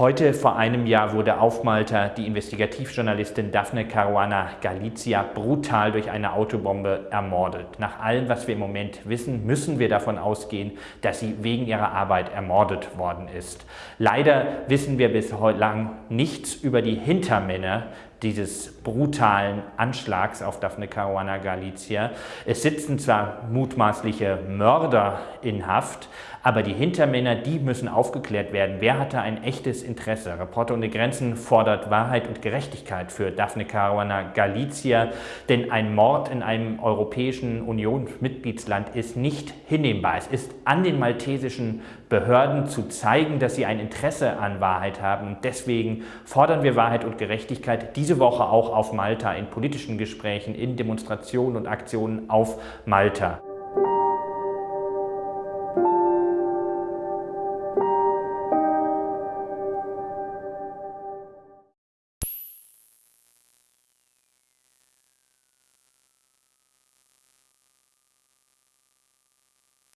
Heute vor einem Jahr wurde auf Malta die Investigativjournalistin Daphne Caruana Galizia brutal durch eine Autobombe ermordet. Nach allem, was wir im Moment wissen, müssen wir davon ausgehen, dass sie wegen ihrer Arbeit ermordet worden ist. Leider wissen wir bislang nichts über die Hintermänner dieses brutalen Anschlags auf Daphne Caruana Galizia. Es sitzen zwar mutmaßliche Mörder in Haft, aber die Hintermänner, die müssen aufgeklärt werden. Wer hatte ein echtes Interesse? Reporter ohne Grenzen fordert Wahrheit und Gerechtigkeit für Daphne Caruana Galizia, denn ein Mord in einem Europäischen Unionsmitgliedsland ist nicht hinnehmbar. Es ist an den maltesischen Behörden zu zeigen, dass sie ein Interesse an Wahrheit haben. Deswegen fordern wir Wahrheit und Gerechtigkeit diese Woche auch auf Malta in politischen Gesprächen, in Demonstrationen und Aktionen auf Malta.